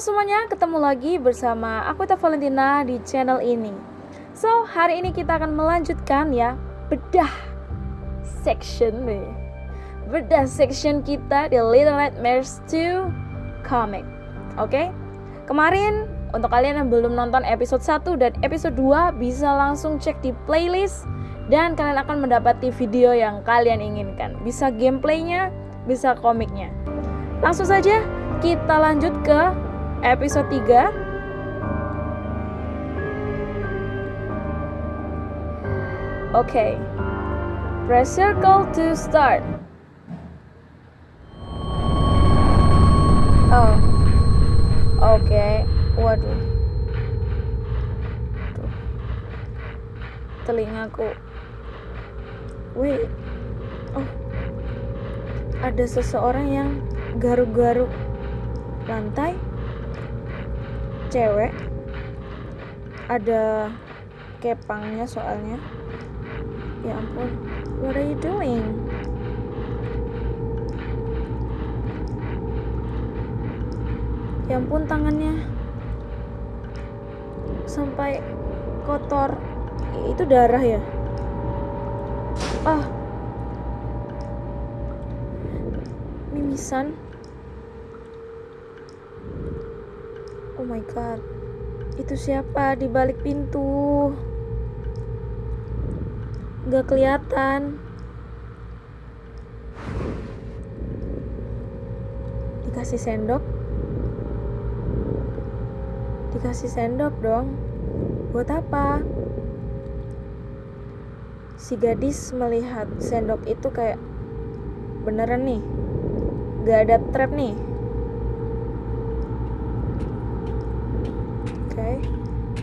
semuanya, ketemu lagi bersama aku Teh Valentina di channel ini. So, hari ini kita akan melanjutkan ya bedah section nih. Bedah section kita di Little Nightmares 2 comic. Oke? Kemarin untuk kalian yang belum nonton episode 1 dan episode 2 bisa langsung cek di playlist dan kalian akan mendapati video yang kalian inginkan. Bisa gameplaynya, bisa komiknya. Langsung saja kita lanjut ke episode 3 Oke. Okay. Press circle to start. Oh. Oke. Okay. Waduh. Tuh. Telingaku. Wait Oh. Ada seseorang yang garuk-garuk lantai cewek. Ada kepangnya soalnya. Ya ampun what are you doing? Ya ampun tangannya. Sampai kotor. Itu darah ya? Ah. Mimisan Oh my god. Itu siapa di balik pintu? Gak kelihatan. Dikasih sendok? Dikasih sendok dong. Buat apa? Si gadis melihat sendok itu kayak beneran nih. Gak ada trap nih.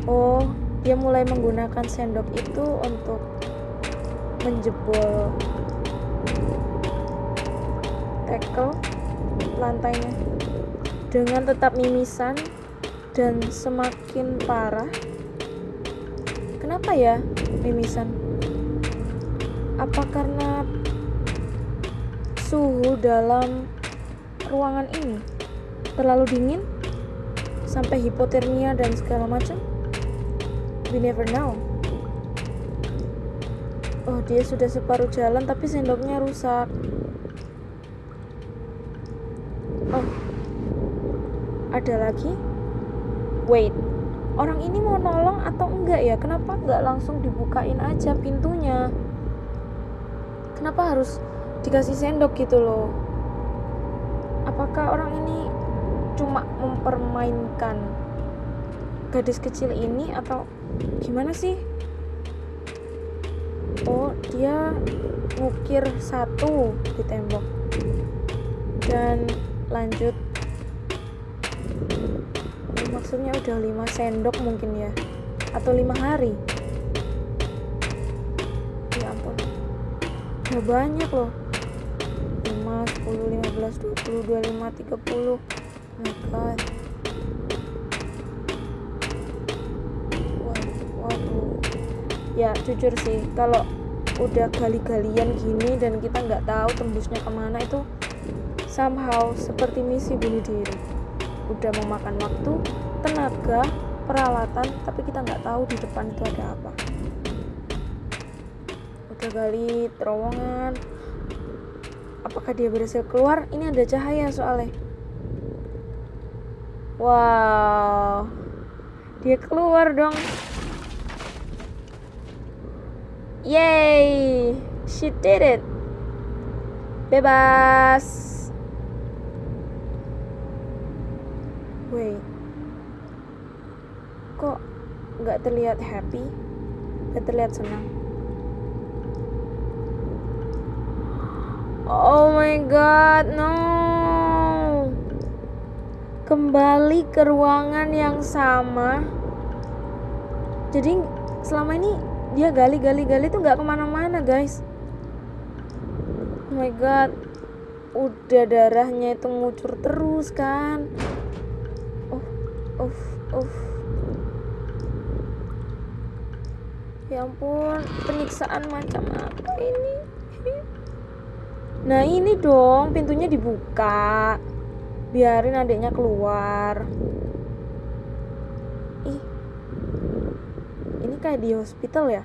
Oh dia mulai menggunakan sendok itu untuk menjebol tackle lantainya. Dengan tetap mimisan dan semakin parah. Kenapa ya mimisan? Apa karena suhu dalam ruangan ini terlalu dingin sampai hipotermia dan segala macam? We never know. Oh dia sudah separuh jalan tapi sendoknya rusak. Oh. Ada lagi? Wait. Orang ini mau nolong atau enggak ya? Kenapa enggak langsung dibukain aja pintunya? Kenapa harus dikasih sendok gitu loh? Apakah orang ini cuma mempermainkan gadis kecil ini atau gimana sih? Oh dia ngukir satu di tembok. Dan lanjut. Maksudnya udah lima sendok mungkin ya? Atau lima hari? Ya ampun. Udah banyak loh. 5, 10, 15, 20, 25, 30 my god waduh. Ya jujur sih kalau udah gali-galian gini dan kita nggak tahu tembusnya ke mana itu somehow seperti misi bunuh diri. Udah memakan waktu tenaga peralatan tapi kita nggak tahu di depan itu ada apa. Udah gali terowongan. Apakah dia berhasil keluar? Ini ada cahaya soalnya Wow. Dia keluar dong. Yay! She did it. Bebas. Wait. Kok nggak terlihat happy? Nggak terlihat senang? Oh my god, no kembali ke ruangan yang sama. Jadi selama ini dia gali-gali-gali tuh nggak ke mana-mana guys. Oh my god udah darahnya itu ngucur terus kan? Oh oh oh ya ampun penyiksaan macam apa ini? Nah ini dong pintunya dibuka biarin adiknya keluar. Ih. Ini kayak di hospital ya?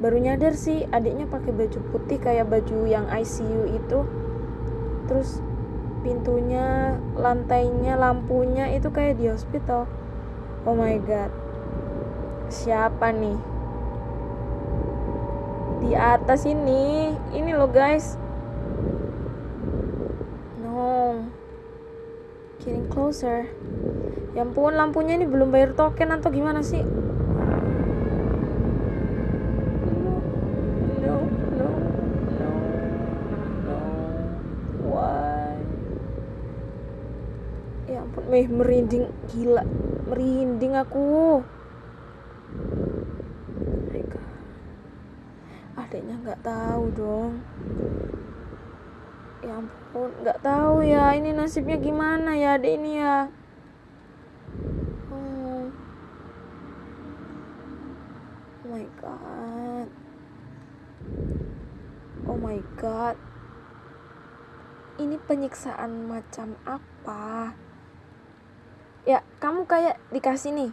Baru nyadar sih adiknya pakai baju putih kayak baju yang ICU itu. Terus pintunya lantainya lampunya itu kayak di hospital. Oh my god. Siapa nih? Di atas ini. Ini loh guys no getting closer. Ya ampun lampunya ini belum bayar token atau gimana sih? Meh merinding. Gila merinding aku. Mereka adiknya nggak tahu dong ya ampun nggak tahu ya ini nasibnya gimana ya adik ini ya. Oh. oh my god. Oh my god. Ini penyiksaan macam apa? Ya kamu kayak dikasih nih.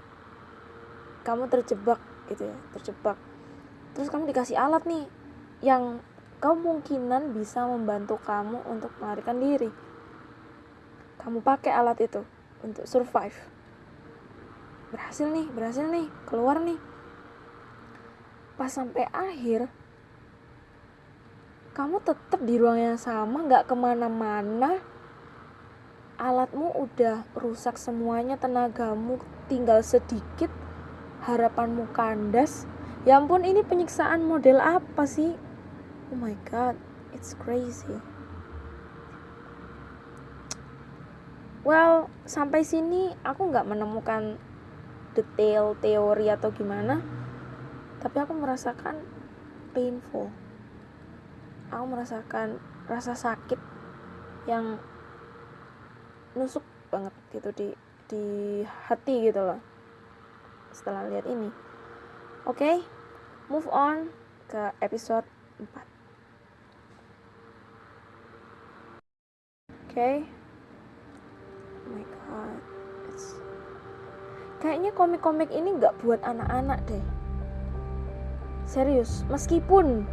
Kamu terjebak gitu ya terjebak. Terus kamu dikasih alat nih yang kemungkinan bisa membantu kamu untuk melarikan diri. Kamu pakai alat itu untuk survive. Berhasil nih berhasil nih keluar nih. Pas sampai akhir kamu tetap di ruang yang sama nggak ke mana-mana. Alatmu udah rusak semuanya tenagamu tinggal sedikit. Harapanmu kandas. Ya ampun ini penyiksaan model apa sih oh my god it's crazy. Well sampai sini aku nggak menemukan detail teori atau gimana tapi aku merasakan painful. Aku merasakan rasa sakit yang nusuk banget gitu di di hati gitu loh setelah lihat ini. Oke okay, move on ke episode 4 okay. oh my god. It's... kayaknya komik-komik ini nggak buat anak-anak deh. Serius meskipun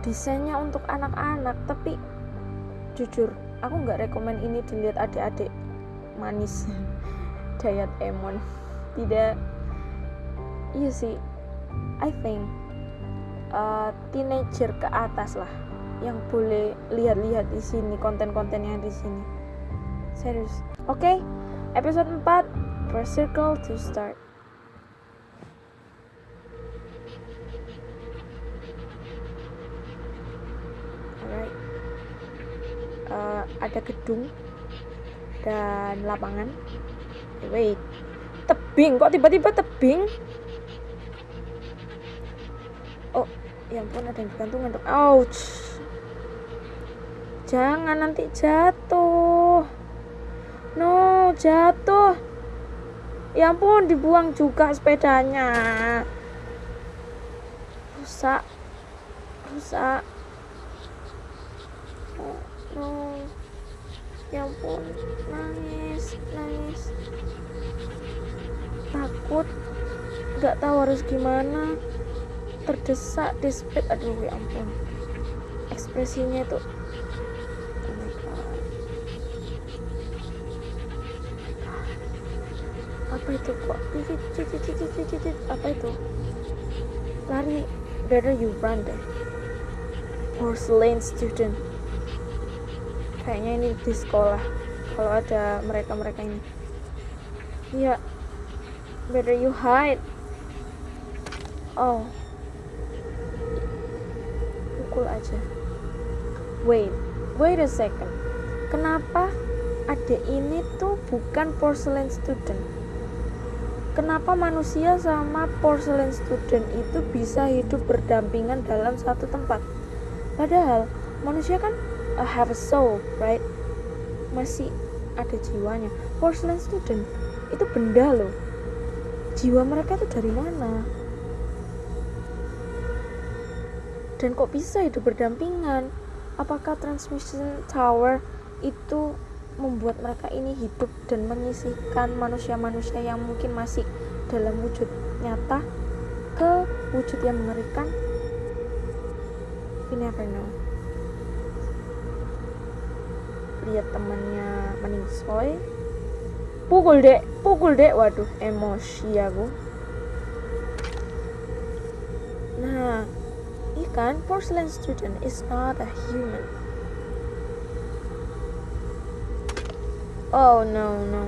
desainnya untuk anak-anak tapi jujur aku nggak rekomen ini dilihat adik-adik manis. Dayat Emon. Tidak. Iya sih. I think uh, teenager ke atas lah yang boleh lihat-lihat di sini konten-konten yang di sini. Serius. Oke okay, episode 4 first circle to start. Alright. Uh, ada gedung dan lapangan. Wait tebing? Kok tiba-tiba tebing? Oh ya ampun ada yang gantungan ouch jangan nanti jatuh. No jatuh. Ya ampun dibuang juga sepedanya. Rusak. Rusak. Oh, no. Ya ampun. Nangis nangis. Takut. Nggak tahu harus gimana. Terdesak dispet aduh ya ampun. Ekspresinya itu apa itu kok? Titit titit titit titit apa itu? Lari. Better you run deh porcelain student. Kayaknya ini di sekolah. Kalau ada mereka-mereka ini. Ya better you hide. Oh. Pukul aja. Wait. Wait a second. Kenapa adik ini tuh bukan porcelain student kenapa manusia sama porcelain student itu bisa hidup berdampingan dalam satu tempat padahal manusia kan uh, have a soul, right? Masih ada jiwanya. Porcelain student itu benda loh. Jiwa mereka itu dari mana? Dan kok bisa hidup berdampingan? Apakah transmission tower itu membuat mereka ini hidup dan menyisihkan manusia-manusia yang mungkin masih dalam wujud nyata ke wujud yang mengerikan. We never know lihat temannya meningsoy pukul dek. Pukul dek. Waduh emosi aku. Nah ikan porcelain student is not a human Oh no no.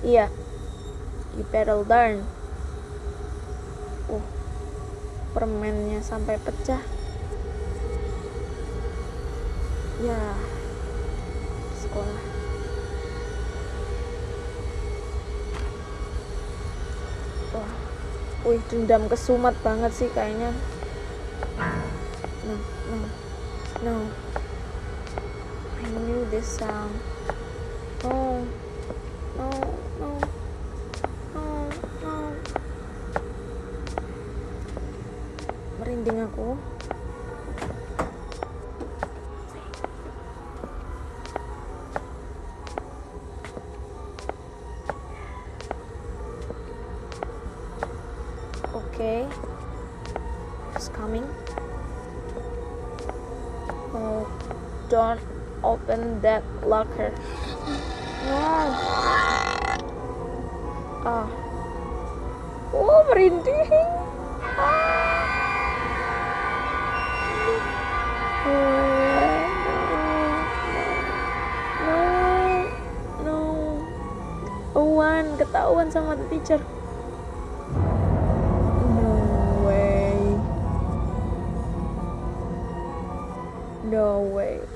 Iya. You better learn. Uh. Permennya sampai pecah. Ya. Sekolah. Wah. Wih, dendam kesumat banget sih kayaknya. No, no. No. I knew this sound. No. No. No. No. No. Aku. Okay. It's coming. Oh, don't open that locker. No. Ah. Oh, merinding. Ah. Wan, ketahuan sama the teacher. No way. No way.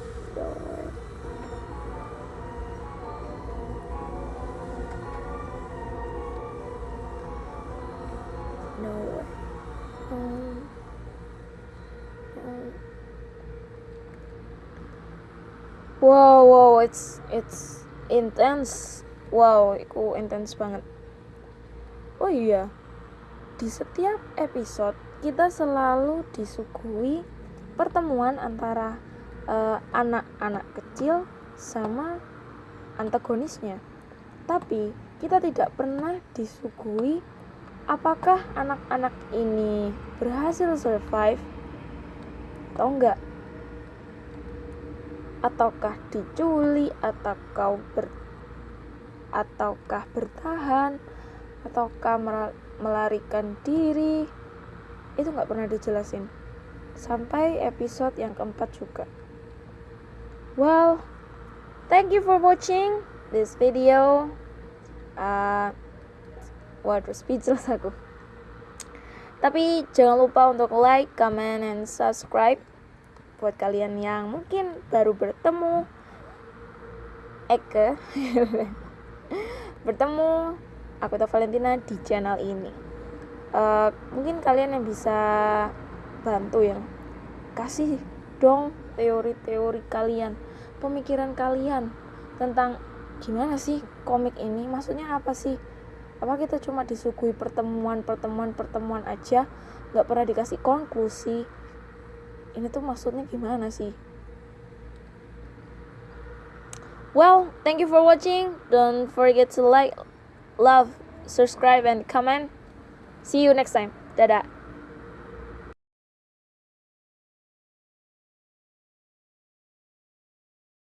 Wow, wow, it's it's intense. Wow, itu intense banget. Oh iya, di setiap episode kita selalu disuguhi pertemuan antara eh, anak-anak kecil sama antagonisnya. Tapi kita tidak pernah disuguhi apakah anak-anak ini berhasil survive atau enggak ataukah diculik ataukah ber ataukah bertahan ataukah melarikan diri? Itu nggak pernah dijelasin. Sampai episode yang keempat juga. Well thank you for watching this video. Uh, waduh speechless aku. Tapi jangan lupa untuk like, comment, and subscribe buat kalian yang mungkin baru bertemu Eke bertemu aku atau Valentina di channel ini. Eh, mungkin kalian yang bisa bantu ya. Kasih dong teori-teori kalian pemikiran kalian tentang gimana sih komik ini? Maksudnya apa sih? Apa kita cuma disuguhi pertemuan pertemuan pertemuan aja? Nggak pernah dikasih konklusi ini tuh maksudnya gimana sih? Well thank you for watching. Don't forget to like love subscribe and comment. See you next time. Dadah